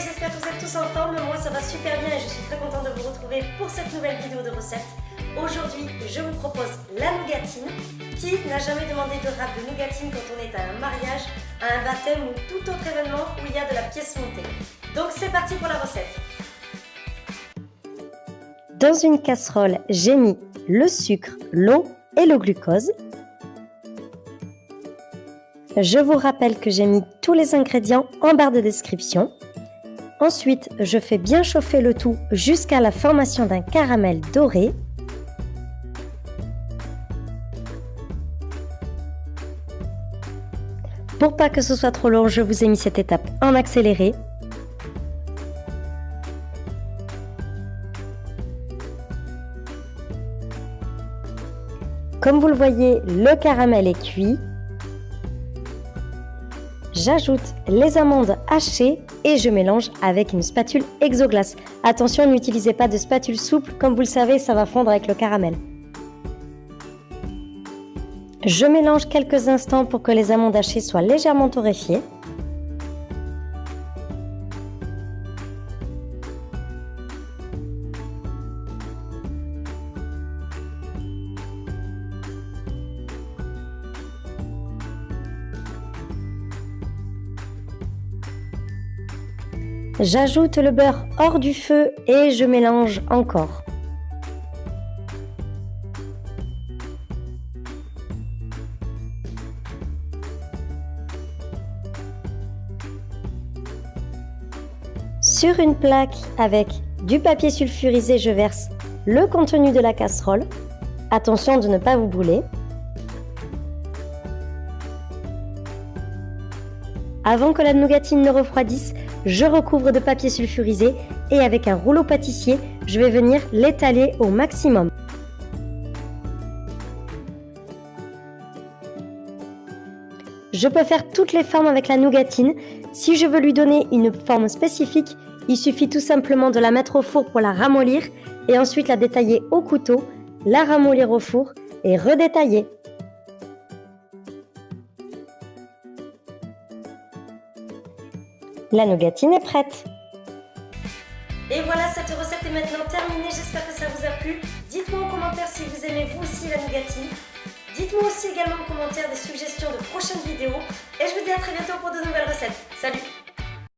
j'espère que vous êtes tous en forme, moi ça va super bien et je suis très contente de vous retrouver pour cette nouvelle vidéo de recette. Aujourd'hui, je vous propose la nougatine. Qui n'a jamais demandé de rap de nougatine quand on est à un mariage, à un baptême ou tout autre événement où il y a de la pièce montée? Donc c'est parti pour la recette Dans une casserole, j'ai mis le sucre, l'eau et le glucose. Je vous rappelle que j'ai mis tous les ingrédients en barre de description. Ensuite, je fais bien chauffer le tout jusqu'à la formation d'un caramel doré. Pour pas que ce soit trop long, je vous ai mis cette étape en accéléré. Comme vous le voyez, le caramel est cuit. J'ajoute les amandes hachées et je mélange avec une spatule exoglace. Attention, n'utilisez pas de spatule souple, comme vous le savez, ça va fondre avec le caramel. Je mélange quelques instants pour que les amandes hachées soient légèrement torréfiées. J'ajoute le beurre hors du feu et je mélange encore. Sur une plaque avec du papier sulfurisé, je verse le contenu de la casserole. Attention de ne pas vous brûler. Avant que la nougatine ne refroidisse, je recouvre de papier sulfurisé et avec un rouleau pâtissier, je vais venir l'étaler au maximum. Je peux faire toutes les formes avec la nougatine. Si je veux lui donner une forme spécifique, il suffit tout simplement de la mettre au four pour la ramollir et ensuite la détailler au couteau, la ramollir au four et redétailler. La nougatine est prête. Et voilà, cette recette est maintenant terminée. J'espère que ça vous a plu. Dites-moi en commentaire si vous aimez vous aussi la nougatine. Dites-moi aussi également en commentaire des suggestions de prochaines vidéos. Et je vous dis à très bientôt pour de nouvelles recettes. Salut